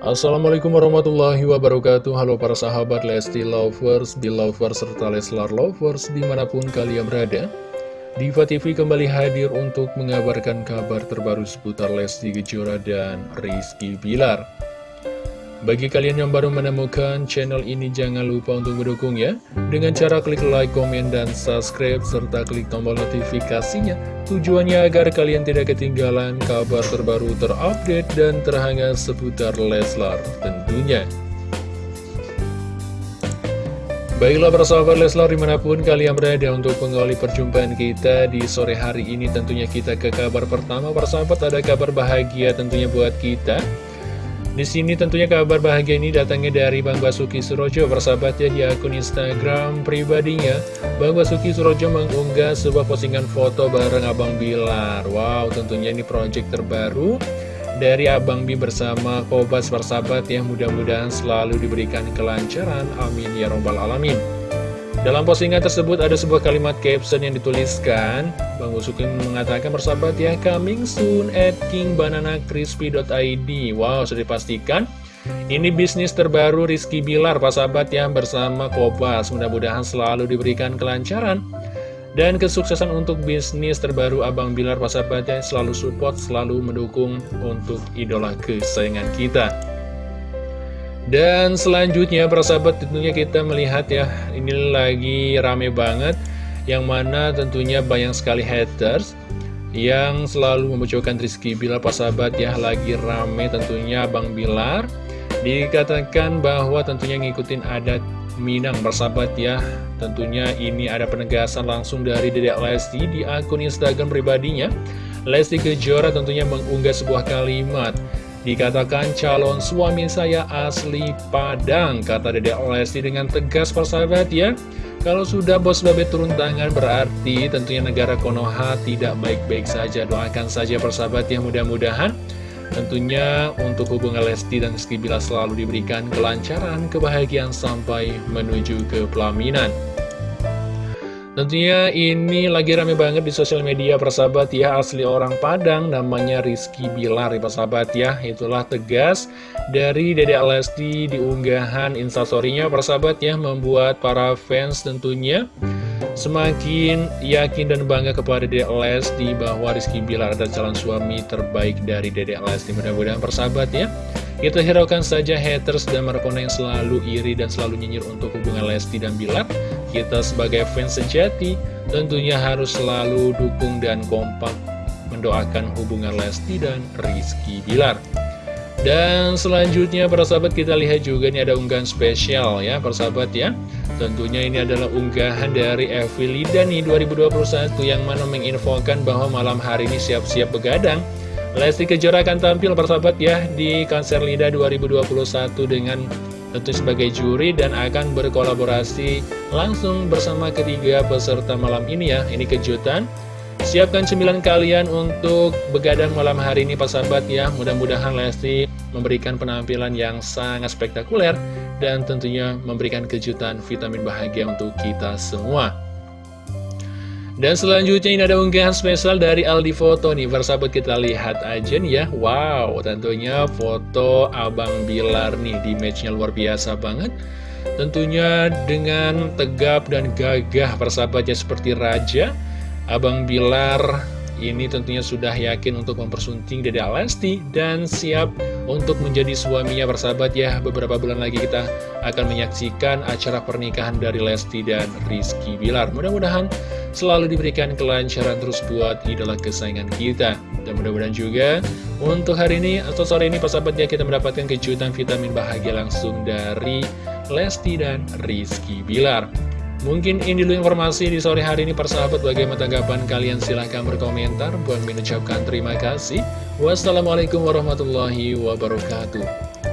Assalamualaikum warahmatullahi wabarakatuh. Halo para sahabat Lesti Lovers, Belovers, serta Leslar Lovers di mana pun kalian berada. Diva TV kembali hadir untuk mengabarkan kabar terbaru seputar Lesti Kejora dan Rizky Bilar bagi kalian yang baru menemukan channel ini jangan lupa untuk mendukung ya. Dengan cara klik like, komen, dan subscribe serta klik tombol notifikasinya. Tujuannya agar kalian tidak ketinggalan kabar terbaru terupdate dan terhangat seputar Leslar tentunya. Baiklah persahabat Leslar di mana pun kalian berada untuk mengawali perjumpaan kita di sore hari ini Tentunya kita ke kabar pertama persahabat ada kabar bahagia tentunya buat kita di sini tentunya kabar bahagia ini datangnya dari Bang Basuki Surojo bersahabat ya di akun Instagram pribadinya. Bang Basuki Surojo mengunggah sebuah postingan foto bareng Abang Bilar. Wow, tentunya ini project terbaru dari Abang Bi bersama Kobas bersahabat ya. Mudah-mudahan selalu diberikan kelancaran. Amin ya robbal alamin. Dalam postingan tersebut ada sebuah kalimat caption yang dituliskan. Bang Usukin mengatakan bersahabat ya Coming soon at kingbananacrispy.id Wow sudah dipastikan. Ini bisnis terbaru Rizky Bilar Pak sahabat ya bersama Kopas Mudah-mudahan selalu diberikan kelancaran Dan kesuksesan untuk bisnis terbaru Abang Bilar Pak sahabat ya. Selalu support, selalu mendukung untuk idola kesayangan kita dan selanjutnya persahabat tentunya kita melihat ya Ini lagi rame banget Yang mana tentunya banyak sekali haters Yang selalu membocorkan Rizky Bilar persahabat ya Lagi rame tentunya Bang Bilar. Dikatakan bahwa tentunya ngikutin adat Minang persahabat ya. Tentunya ini ada penegasan langsung dari Dedek Lesti di akun Instagram pribadinya. Lesti Kejora tentunya mengunggah sebuah kalimat Dikatakan calon suami saya asli Padang, kata Dede Lesti dengan tegas persahabat ya. Kalau sudah bos babe turun tangan berarti tentunya negara Konoha tidak baik-baik saja. Doakan saja persahabat ya mudah-mudahan. Tentunya untuk hubungan Lesti dan Rizky Bila selalu diberikan kelancaran, kebahagiaan sampai menuju ke pelaminan. Tentunya ini lagi rame banget di sosial media persahabat ya. Asli orang Padang namanya Rizky Bilar ya persahabat ya. Itulah tegas dari Dede Lesti di unggahan instastorynya persahabat ya Membuat para fans tentunya semakin yakin dan bangga kepada Dede Lesti Bahwa Rizky Bilar adalah calon suami terbaik dari Dede Lesti Mudah-mudahan persahabat ya kita hiraukan saja haters dan markona yang selalu iri dan selalu nyinyir untuk hubungan Lesti dan Bilar. Kita sebagai fans sejati tentunya harus selalu dukung dan kompak mendoakan hubungan Lesti dan Rizky Bilar. Dan selanjutnya para sahabat kita lihat juga ini ada unggahan spesial ya para sahabat ya Tentunya ini adalah unggahan dari Evi Lidani 2021 yang mana menginfokan bahwa malam hari ini siap-siap begadang Lesti Kejora akan tampil persahabat ya di konser Lida 2021 dengan tentu sebagai juri dan akan berkolaborasi langsung bersama ketiga peserta malam ini ya. Ini kejutan. Siapkan cemilan kalian untuk begadang malam hari ini persahabat ya. Mudah-mudahan Lesti memberikan penampilan yang sangat spektakuler dan tentunya memberikan kejutan vitamin bahagia untuk kita semua. Dan selanjutnya ini ada unggahan spesial dari Aldi Foto nih. Persahabat kita lihat aja nih ya. Wow tentunya foto Abang Bilar nih di matchnya luar biasa banget. Tentunya dengan tegap dan gagah persahabatnya seperti raja Abang Bilar ini tentunya sudah yakin untuk mempersunting Dede Lesti dan siap untuk menjadi suaminya. Bersahabat ya Beberapa bulan lagi kita akan menyaksikan acara pernikahan dari Lesti dan Rizky Bilar. Mudah-mudahan selalu diberikan kelancaran terus buat idola kesayangan kita. Dan mudah-mudahan juga untuk hari ini atau sore ini persahabat ya kita mendapatkan kejutan vitamin bahagia langsung dari Lesti dan Rizky Bilar. Mungkin ini dulu informasi di sore hari ini persahabat bagaimana tanggapan kalian? Silahkan berkomentar. Buat mengucapkan terima kasih. Wassalamualaikum warahmatullahi wabarakatuh.